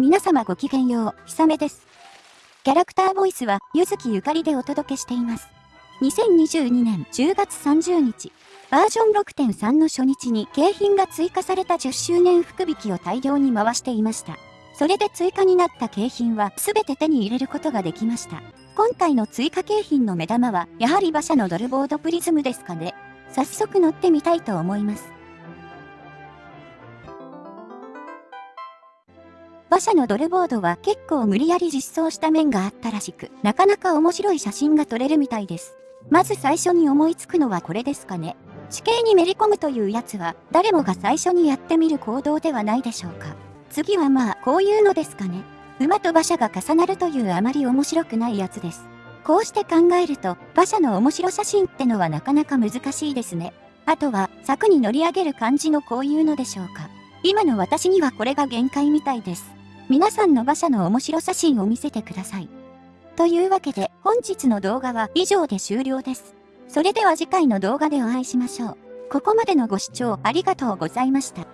皆様ごきげんよう、ひさめです。キャラクターボイスは、ゆずきゆかりでお届けしています。2022年10月30日、バージョン6.3の初日に景品が追加された10周年福引きを大量に回していました。それで追加になった景品は全て手に入れることができました。今回の追加景品の目玉は、やはり馬車のドルボードプリズムですかね。早速乗ってみたいと思います。馬車のドルボードは結構無理やり実装した面があったらしく、なかなか面白い写真が撮れるみたいです。まず最初に思いつくのはこれですかね。地形にめり込むというやつは、誰もが最初にやってみる行動ではないでしょうか。次はまあ、こういうのですかね。馬と馬車が重なるというあまり面白くないやつです。こうして考えると、馬車の面白写真ってのはなかなか難しいですね。あとは、柵に乗り上げる感じのこういうのでしょうか。今の私にはこれが限界みたいです。皆さんの馬車の面白写真を見せてください。というわけで本日の動画は以上で終了です。それでは次回の動画でお会いしましょう。ここまでのご視聴ありがとうございました。